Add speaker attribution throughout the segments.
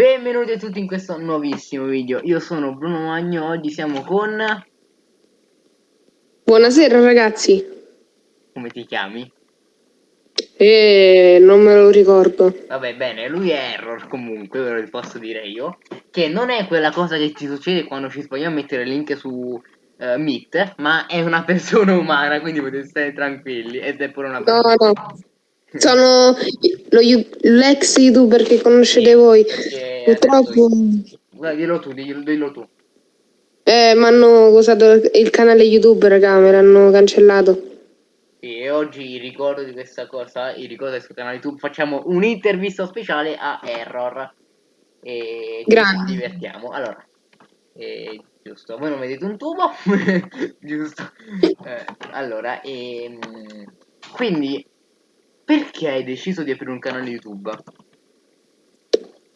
Speaker 1: Benvenuti a tutti in questo nuovissimo video. Io sono Bruno Magno, oggi siamo con...
Speaker 2: Buonasera ragazzi.
Speaker 1: Come ti chiami?
Speaker 2: Eh, non me lo ricordo.
Speaker 1: Vabbè, bene, lui è Error comunque, ve lo posso dire io. Che non è quella cosa che ci succede quando ci sbagliamo a mettere il link su uh, Meet, ma è una persona umana, quindi potete stare tranquilli. Ed è pure una persona.
Speaker 2: No, no. Sono l'ex youtuber che conoscete voi. Purtroppo.
Speaker 1: Dillo tu, dillo, dillo tu.
Speaker 2: Eh, mi hanno usato il canale YouTube, raga, me l'hanno cancellato.
Speaker 1: E oggi ricordo di questa cosa, il ricordo del suo canale YouTube, facciamo un'intervista speciale a Error. E
Speaker 2: Grande.
Speaker 1: ci divertiamo. Allora, eh, giusto, voi non vedete un tubo? giusto. Eh, allora, ehm, quindi perché hai deciso di aprire un canale YouTube?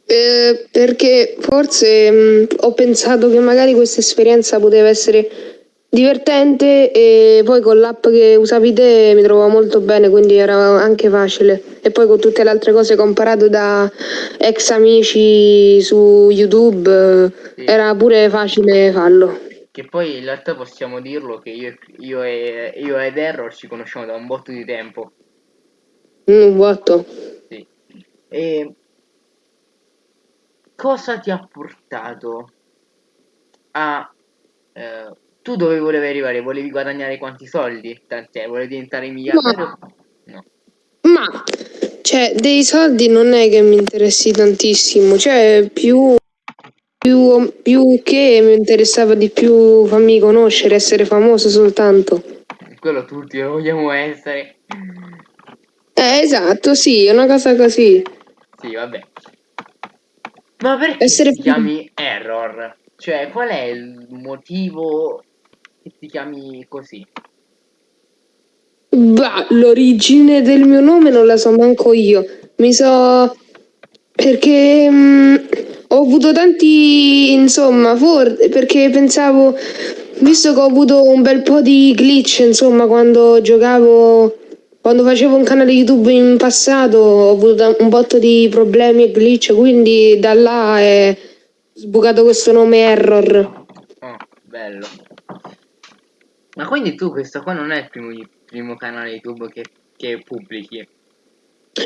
Speaker 2: Eh, perché forse mh, mm, ho pensato che magari questa esperienza poteva essere divertente e poi con l'app che usavi te mi trovavo molto bene, quindi era anche facile. E poi con tutte le altre cose che ho imparato da ex amici su YouTube sì. era pure facile farlo.
Speaker 1: Che poi in realtà possiamo dirlo che io, io, e, io ed Error ci conosciamo da un botto di tempo.
Speaker 2: Un botto.
Speaker 1: Sì. E cosa ti ha portato a... Eh, tu dove volevi arrivare? Volevi guadagnare quanti soldi? Tant'è, volevi diventare miliardario?
Speaker 2: No. Ma, cioè, dei soldi non è che mi interessi tantissimo, cioè, più, più, più che mi interessava di più farmi conoscere, essere famoso soltanto.
Speaker 1: Quello tutti lo vogliamo essere.
Speaker 2: Eh, esatto, sì, è una cosa così.
Speaker 1: Sì, vabbè. Ma perché Essere ti chiami Error? Cioè, qual è il motivo che ti chiami così?
Speaker 2: Bah, l'origine del mio nome non la so manco io. Mi so... Perché mh, mm, ho avuto tanti... Insomma, for... perché pensavo... Visto che ho avuto un bel po' di glitch, insomma, quando giocavo quando facevo un canale YouTube in passato ho avuto un botto di problemi e glitch, quindi da là è sbucato questo nome Error.
Speaker 1: Oh, bello. Ma quindi tu questo qua non è il primo, il primo canale YouTube che, che pubblichi?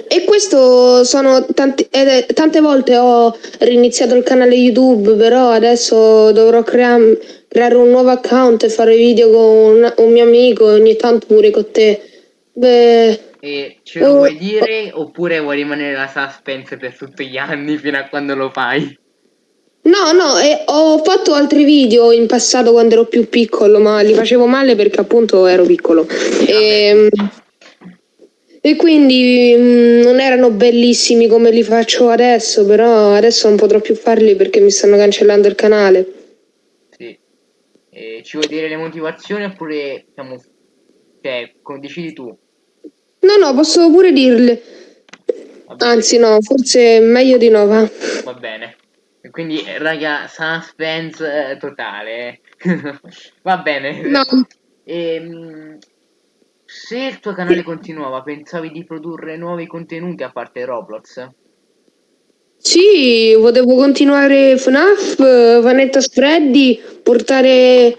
Speaker 2: E questo sono tanti, eh, tante volte ho riniziato il canale YouTube, però adesso dovrò crea creare un nuovo account e fare video con un, un mio amico e ogni tanto pure con te. Beh...
Speaker 1: E ce lo vuoi dire oppure vuoi rimanere la suspense per tutti gli anni fino a quando lo fai?
Speaker 2: No, no, eh, ho fatto altri video in passato quando ero più piccolo, ma li facevo male perché appunto ero piccolo. E, ehm, e quindi mh, mm, non erano bellissimi come li faccio adesso, però adesso non potrò più farli perché mi stanno cancellando il canale.
Speaker 1: Sì. E ci vuoi dire le motivazioni oppure siamo... Cioè, decidi tu?
Speaker 2: No, no, posso pure dirle. Anzi, no, forse meglio di no, va.
Speaker 1: Va bene. Quindi, raga, suspense eh, totale. va bene.
Speaker 2: No.
Speaker 1: Ehm, se il tuo canale continuava, pensavi di produrre nuovi contenuti a parte Roblox?
Speaker 2: Sì, volevo continuare FNAF, Vanetta Freddy, portare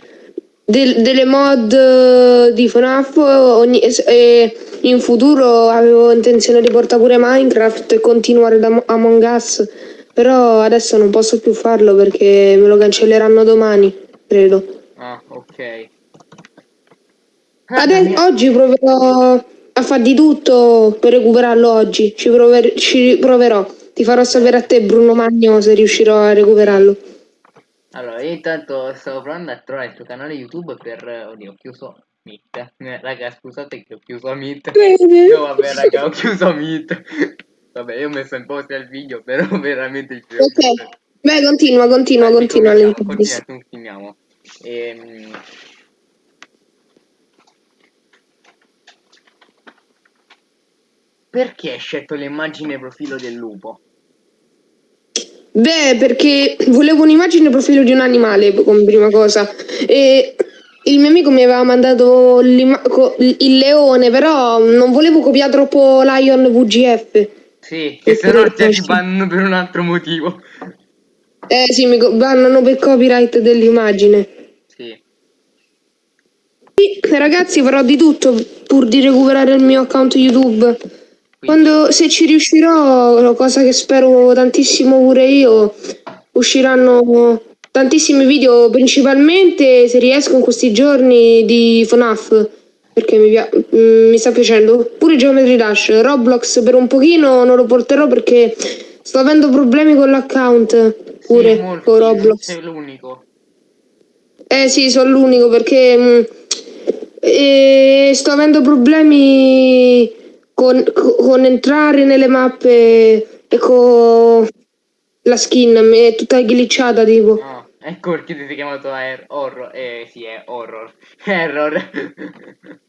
Speaker 2: del, delle mod di FNAF ogni, e in futuro avevo intenzione di portare pure Minecraft e continuare da Among Us, però adesso non posso più farlo perché me lo cancelleranno domani, credo.
Speaker 1: Ah, ok.
Speaker 2: Ade oggi proverò a far di tutto per recuperarlo oggi, ci, prover ci proverò. Ti farò sapere a te Bruno Magno se riuscirò a recuperarlo.
Speaker 1: Allora, io intanto stavo provando a trovare il tuo canale YouTube per... Oddio, ho chiuso Meet. Eh, raga, scusate che ho chiuso Meet. No, vabbè, raga, ho chiuso Meet. Vabbè, io ho messo in post il video, però veramente
Speaker 2: ci Ok. Beh, continua, continua, Vai, continua l'intervista.
Speaker 1: Continuiamo. Ehm... Perché hai scelto l'immagine profilo del lupo?
Speaker 2: Beh, perché volevo un'immagine profilo di un animale come prima cosa. E il mio amico mi aveva mandato il leone, però non volevo copiare troppo Lion VGF.
Speaker 1: Sì, che se no ti bannano per un altro motivo.
Speaker 2: Eh sì, mi bannano per copyright dell'immagine.
Speaker 1: Sì.
Speaker 2: Sì, ragazzi, farò di tutto pur di recuperare il mio account YouTube. Quando, se ci riuscirò, cosa che spero tantissimo pure io, usciranno tantissimi video, principalmente se riesco in questi giorni di FNAF, perché mi, mm, mi sta piacendo. Pure Geometry Dash, Roblox per un pochino non lo porterò perché sto avendo problemi con l'account pure
Speaker 1: Sì, molti,
Speaker 2: con Roblox.
Speaker 1: Sei l'unico.
Speaker 2: Eh sì, sono l'unico perché mh, eh, sto avendo problemi con, con entrare nelle mappe e con la skin, è tutta glitchata tipo.
Speaker 1: Ah, ecco perché ti sei chiamato er- horror. Eh sì, è horror. Error.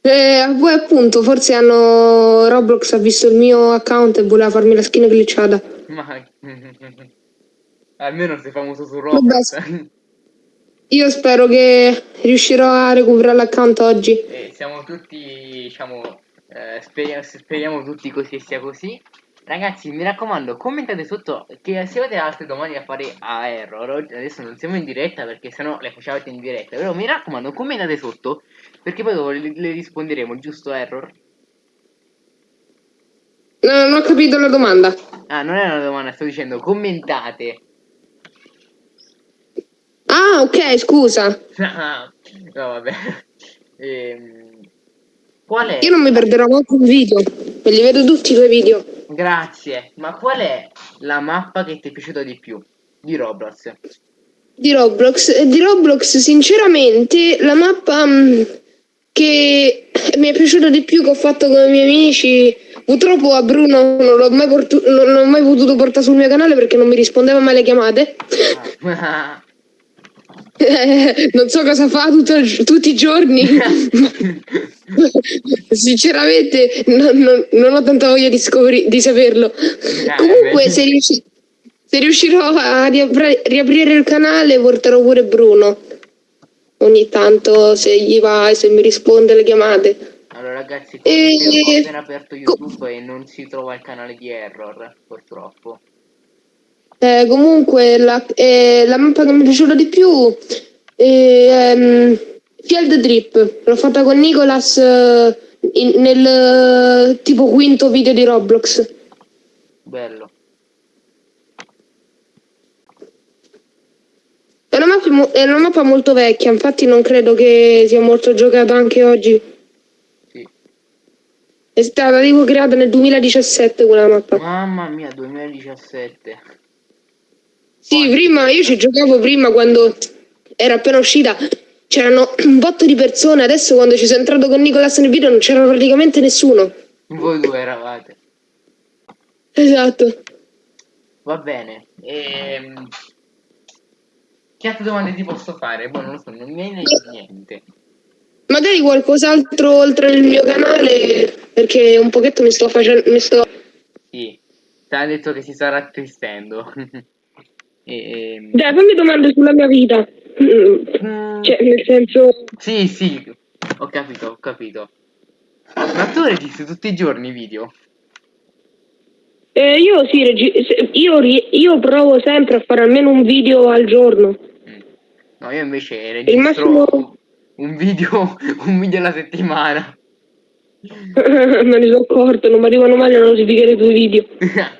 Speaker 2: Eh, poi appunto, forse hanno Roblox ha visto il mio account e voleva farmi la skin glitchata.
Speaker 1: Ma... Almeno sei famoso su Roblox.
Speaker 2: Io spero che riuscirò a recuperare l'account oggi.
Speaker 1: E siamo tutti, diciamo, eh, speriamo, speriamo tutti così sia così. Ragazzi, mi raccomando, commentate sotto che se avete altre domande da fare a Error. Adesso non siamo in diretta perché sennò le facevate in diretta. Però mi raccomando, commentate sotto perché poi dopo le, le risponderemo, giusto Error?
Speaker 2: No, non ho capito la domanda.
Speaker 1: Ah, non è una domanda, sto dicendo commentate.
Speaker 2: Ah, ok, scusa.
Speaker 1: no, vabbè. Ehm, qual è?
Speaker 2: Io non mi perderò molto un video. Me li vedo tutti i tuoi video.
Speaker 1: Grazie. Ma qual è la mappa che ti è piaciuta di più? Di Roblox.
Speaker 2: Di Roblox. Eh, Di Roblox, sinceramente, la mappa mm, che mi è piaciuta di più che ho fatto con i miei amici. Purtroppo a Bruno non l'ho mai, mai potuto portare sul mio canale perché non mi rispondeva mai alle chiamate.
Speaker 1: Ah.
Speaker 2: non so cosa fa il- tutti i giorni. Sinceramente, non, non- non ho tanta voglia di, scopri- di saperlo. Comunque,
Speaker 1: beh.
Speaker 2: se, riusci- se riuscirò a riapri- riaprire il canale, porterò pure Bruno. Ogni tanto, se gli va e se mi risponde alle chiamate.
Speaker 1: Allora ragazzi,
Speaker 2: E-
Speaker 1: ho appena aperto YouTube e non si trova il canale di Error, purtroppo.
Speaker 2: Eh, comunque, la, eh, la mappa che mi è piaciuta di più è ehm, Field Trip. L'ho fatta con Nicolas eh, in- nel eh, tipo quinto video di Roblox.
Speaker 1: Bello.
Speaker 2: È una, mappa, è una mappa molto vecchia, infatti non credo che sia molto giocata anche oggi. È stata tipo creata nel 2017 quella mappa.
Speaker 1: Mamma mia, 2017.
Speaker 2: Sì, prima io ci giocavo prima quando era appena uscita. C'erano un botto di persone, adesso quando ci sono entrato con Nicolas nel video non c'era praticamente nessuno.
Speaker 1: Voi due eravate.
Speaker 2: Esatto.
Speaker 1: Va bene. Ehm... Che altre domande ti posso fare? Boh, non lo so, non mi viene niente.
Speaker 2: Magari qualcos'altro oltre il mio canale, perché un pochetto mi sto facendo. Mi sto...
Speaker 1: Sì. Ti ha detto che si sta rattristendo. Ehm...
Speaker 2: Dai, fammi domande sulla mia vita.
Speaker 1: mm,
Speaker 2: Cioè, nel senso.
Speaker 1: Sì, sì, ho capito, ho capito. Ma tu registri tutti i giorni i video?
Speaker 2: Eh, io sì, io, io provo sempre a fare almeno un video al giorno.
Speaker 1: Mm. No, io invece registro
Speaker 2: massimo-
Speaker 1: un video, un video alla settimana.
Speaker 2: Me ne sono accorto, non mi arrivano mai le notifiche dei tuoi video.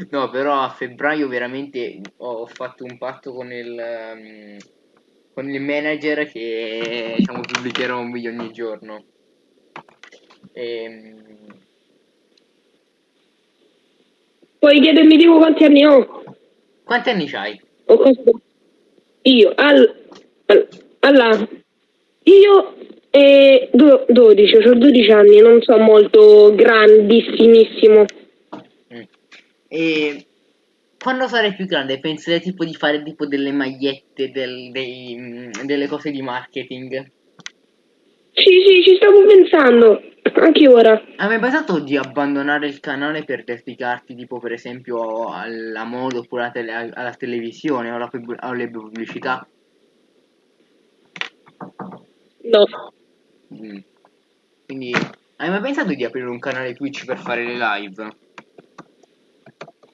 Speaker 1: no, però a febbraio veramente ho fatto un patto con il, ehm, con il manager che diciamo, pubblicherò un video ogni giorno. Ehm,
Speaker 2: Puoi chiedermi tipo quanti anni ho?
Speaker 1: quanti anni
Speaker 2: cosa... Io, al... al- alla... Io e do- 12, ho 12 anni, non so molto grandissimissimo.
Speaker 1: E quando sarai più grande penserai tipo di fare tipo delle magliette, del- dei, mm, delle cose di marketing?
Speaker 2: Sì, sì, ci stavo pensando, anche ora.
Speaker 1: Hai mai pensato di abbandonare il canale per dedicarti tipo per esempio alla moda oppure alla, tele- alla televisione o alla pub- alle pubblicità?
Speaker 2: No.
Speaker 1: Mm. Quindi hai mai pensato di aprire un canale Twitch per fare le live?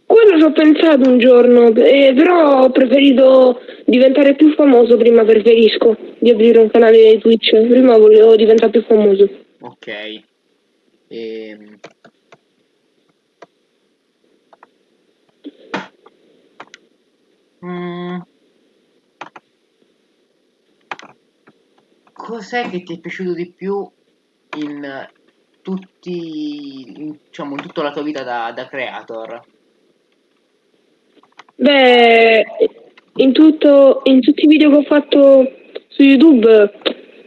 Speaker 2: Quello ci ho pensato un giorno, eh, però ho preferito diventare più famoso prima, preferisco di aprire un canale Twitch. Prima volevo diventare più famoso.
Speaker 1: Ok. Ehm... Mm. Cos'è che ti è piaciuto di più in tutti, in, diciamo, in tutta la tua vita da, da creator?
Speaker 2: Beh, in, tutto, in tutti i video che ho fatto su YouTube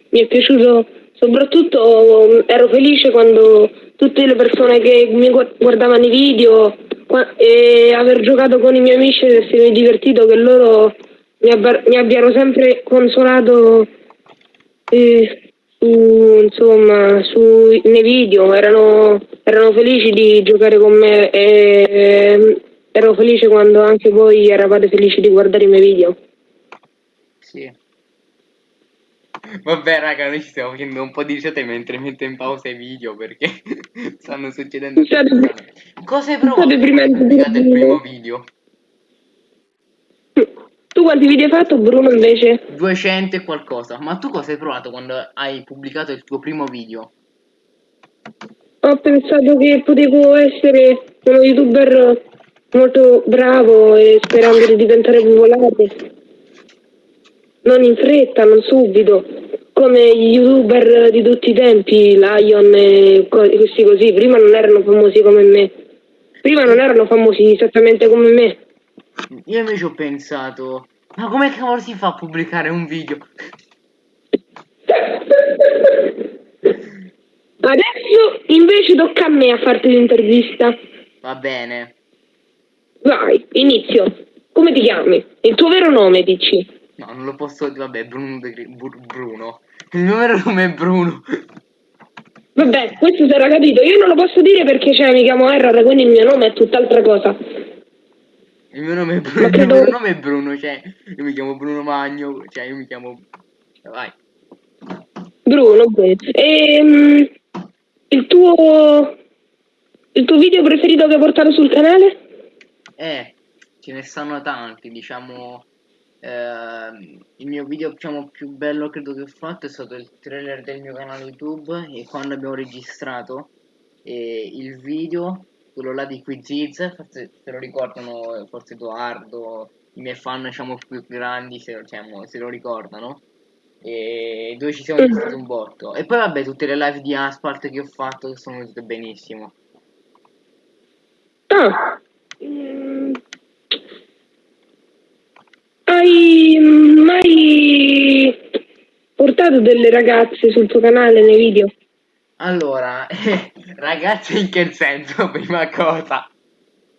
Speaker 2: mi è piaciuto, soprattutto ero felice quando tutte le persone che mi guardavano i video e aver giocato con i miei amici e essermi divertito, che loro mi, mi abbiano sempre consolato eh, su, insomma, su, nei video, erano, erano felici di giocare con me e ero felice quando anche voi eravate felici di guardare i miei video.
Speaker 1: Sì. Vabbè raga, noi ci stiamo facendo un po' di risate mentre metto in pausa i video perché stanno succedendo
Speaker 2: State,
Speaker 1: Cosa hai provato quando il primo video?
Speaker 2: Tu quanti video hai fatto Bruno invece?
Speaker 1: 200 e qualcosa. Ma tu cosa hai provato quando hai pubblicato il tuo primo video?
Speaker 2: Ho pensato che potevo essere uno youtuber molto bravo e sperando di diventare popolare. Non in fretta, non subito, come gli youtuber di tutti i tempi, Lion e questi così, prima non erano famosi come me. Prima non erano famosi esattamente come me.
Speaker 1: Io invece ho pensato, ma come cavolo si fa a pubblicare un video?
Speaker 2: Adesso invece tocca a me a farti l'intervista.
Speaker 1: Va bene.
Speaker 2: Vai, inizio. Come ti chiami? Il tuo vero nome, dici?
Speaker 1: No, non lo posso dire, vabbè, Bruno, De... Bruno. Il mio vero nome è Bruno.
Speaker 2: Vabbè, questo era capito. Io non lo posso dire perché cioè, mi chiamo Error, quindi il mio nome è tutt'altra cosa.
Speaker 1: Il mio nome è Bruno, credo... il mio nome è Bruno, cioè, io mi chiamo Bruno Magno, cioè, io mi chiamo... Vai.
Speaker 2: Bruno, bene. Ehm, il tuo... Il tuo video preferito che hai portato sul canale?
Speaker 1: Eh, ce ne stanno tanti, diciamo... Eh, il mio video diciamo, più bello credo che ho fatto è stato il trailer del mio canale YouTube e quando abbiamo registrato eh, il video, quello là di Quiziz, forse se lo ricordano forse Edoardo, i miei fan diciamo più grandi se, diciamo, se lo ricordano e dove ci siamo divertiti un botto. E poi vabbè tutte le live di Asphalt che ho fatto sono venute benissimo.
Speaker 2: Ah Hai mai portato delle ragazze sul tuo canale nei video?
Speaker 1: Allora, ragazze in che senso, prima cosa?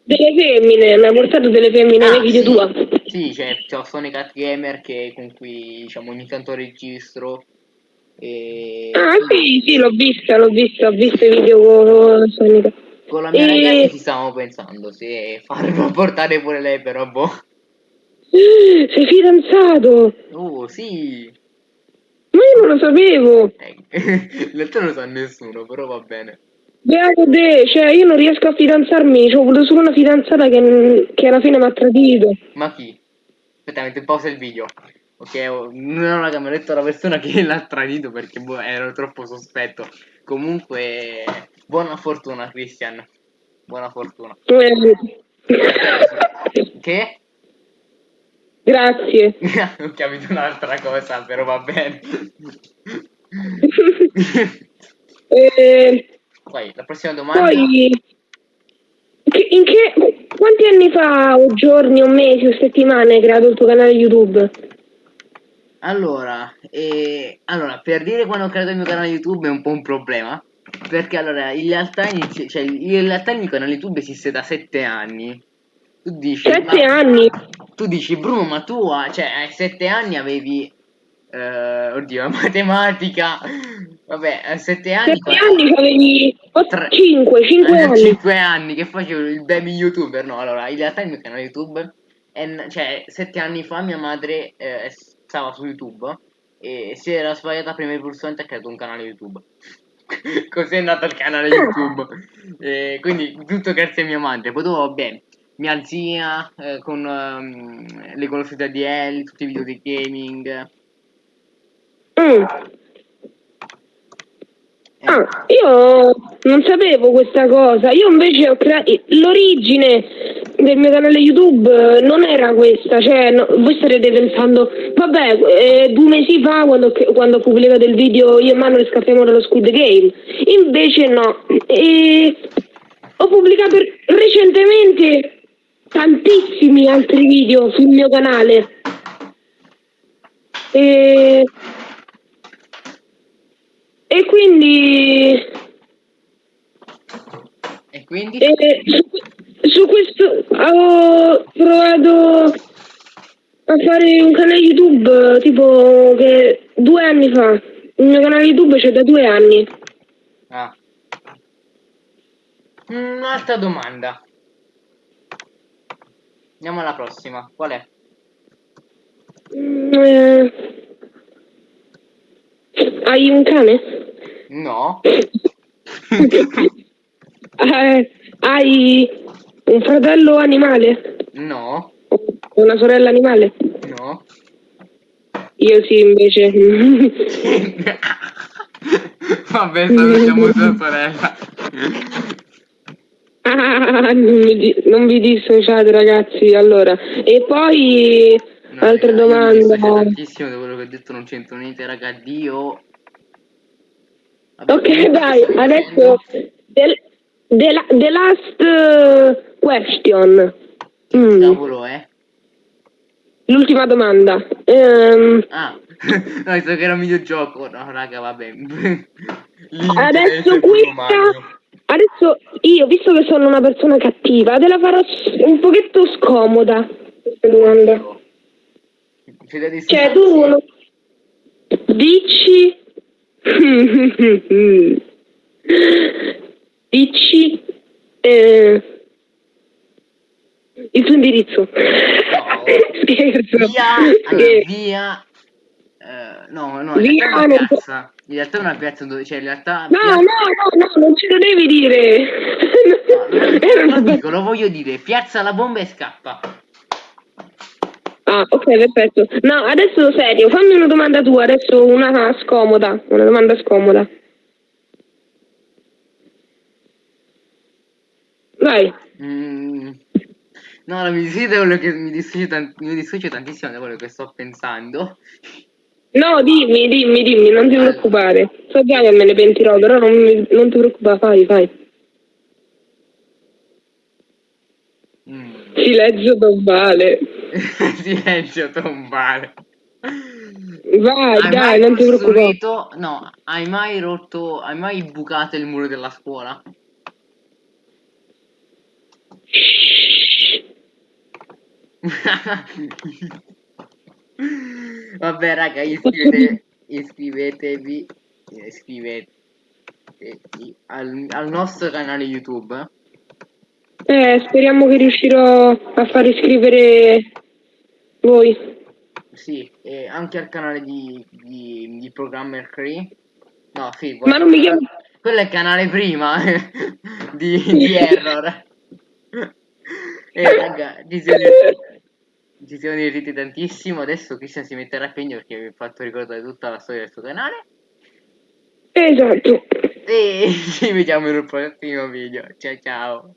Speaker 2: Delle femmine, mi hai portato delle femmine ah, nei video
Speaker 1: sì.
Speaker 2: tua?
Speaker 1: Sì, c'è cioè, Sonic Cat Gamer che, con cui diciamo ogni tanto registro. E...
Speaker 2: Ah sì, sì, l'ho vista, l'ho vista, ho visto i video con Sonic.
Speaker 1: Con la mia e... ragazza ci stavamo pensando se farlo portare pure lei, però boh.
Speaker 2: Sei fidanzato?
Speaker 1: Oh, sì.
Speaker 2: Ma io non lo sapevo.
Speaker 1: Eh, in realtà non lo sa nessuno, però va bene.
Speaker 2: Beato te, cioè io non riesco a fidanzarmi, ho avuto solo una fidanzata che, che alla fine mi ha tradito.
Speaker 1: Ma chi? Aspetta, metto in pausa il video. Ok, non ho mai detto la persona che l'ha tradito perché boh, ero troppo sospetto. Comunque, buona fortuna, Christian. Buona fortuna. che?
Speaker 2: Grazie.
Speaker 1: Ho capito un'altra cosa, però va bene.
Speaker 2: eh,
Speaker 1: Vai, la prossima domanda.
Speaker 2: Poi, in che, quanti anni fa, o giorni, o mesi, o settimane hai creato il tuo canale YouTube?
Speaker 1: Allora, eh, allora, per dire quando ho creato il mio canale YouTube è un po' un problema. Perché allora, in realtà, inizi, cioè, in realtà il mio canale YouTube esiste da 7 anni. Tu dici...
Speaker 2: 7 anni?
Speaker 1: Tu dici, Bruno, ma tu cioè, a 7 anni avevi... Uh, oddio, matematica. Vabbè, a 7 anni...
Speaker 2: 7 anni avevi... 5, 5 anni.
Speaker 1: 5 anni che facevo il baby youtuber. No, allora, in realtà il mio canale YouTube... È, cioè, 7 anni fa mia madre eh, stava su YouTube e si era sbagliata prima il pulsante e ha creato un canale YouTube. Così è nato il canale YouTube. E quindi tutto grazie a mia madre. Poi dopo, vabbè, mia zia eh, con ehm, le di Ellie, tutti i video di gaming.
Speaker 2: Mm.
Speaker 1: Eh,
Speaker 2: Ah, io non sapevo questa cosa. Io invece ho creato l'origine del mio canale YouTube eh, non era questa, cioè no, voi starete pensando, vabbè, eh, due mesi fa quando, quando ho pubblicato il video io e Manuel scappiamo dallo Squid Game. Invece no. E ho pubblicato recentemente tantissimi altri video sul mio canale. E e quindi,
Speaker 1: e quindi?
Speaker 2: eh, su, su questo ho provato a fare un canale YouTube tipo che due anni fa. Il mio canale YouTube c'è da due anni.
Speaker 1: Ah. Un'altra domanda. Andiamo alla prossima. Qual è?
Speaker 2: Mm, eh, hai un cane?
Speaker 1: No.
Speaker 2: Eh, hai un fratello animale?
Speaker 1: No.
Speaker 2: Una sorella animale?
Speaker 1: No.
Speaker 2: Io sì, invece.
Speaker 1: Vabbè, salutiamo tua sorella.
Speaker 2: Ah, non, vi dissociate ragazzi, allora. E poi
Speaker 1: No,
Speaker 2: altra domanda.
Speaker 1: tantissimo da quello che ho detto, non c'entro niente, raga. Vabbè,
Speaker 2: Ok, dai, adesso
Speaker 1: dicendo-
Speaker 2: the, the la- the last eh, question. Mm,
Speaker 1: Cavolo, eh?
Speaker 2: L'ultima domanda. Ehm,
Speaker 1: Ah, no, penso che era un videogioco. No, raga, vabbè.
Speaker 2: adesso questa. Adesso io, visto che sono una persona cattiva, te la farò un pochetto scomoda. Questa domanda. Cioè, tu non- dici. dici. eh, il tuo indirizzo. Scherzo.
Speaker 1: Via, allora, via. No, no, in realtà
Speaker 2: non
Speaker 1: piazza. In realtà è una piazza dove, cioè, in realtà.
Speaker 2: No, no, no, no, non ce lo devi dire.
Speaker 1: No, non lo dico, lo voglio dire. Piazza la bomba e scappa.
Speaker 2: Ah, ok, perfetto. No, adesso serio, fammi una domanda tua, adesso una scomoda, una domanda scomoda. Vai.
Speaker 1: Mm. No, mi che mi tan- mi tantissimo da quello che sto pensando.
Speaker 2: No, dimmi, dimmi, dimmi, non ti preoccupare. So già che me ne pentirò, però non, mi- non ti preoccupare, fai, fai.
Speaker 1: Mm.
Speaker 2: Silenzio tombale.
Speaker 1: Silenzio tombale.
Speaker 2: Vai,
Speaker 1: Hai
Speaker 2: dai,
Speaker 1: mai
Speaker 2: non ti preoccupare.
Speaker 1: costruito? No, hai mai rotto, hai mai bucato il muro della scuola? Vabbè, raga, iscrivete, iscrivetevi, iscrivetevi al, al nostro canale YouTube.
Speaker 2: Eh, speriamo che riuscirò a far iscrivere voi.
Speaker 1: Sì, e anche al canale di, di, di Programmer Cree. No, sì,
Speaker 2: Ma non mi chiamo...
Speaker 1: Quello è il canale prima di, di Error. E raga, ci siamo, ci siamo divertiti tantissimo. Adesso Cristian si metterà a impegno perché mi ha fatto ricordare tutta la storia del suo canale.
Speaker 2: Esatto.
Speaker 1: E ci vediamo in un prossimo video. Ciao ciao.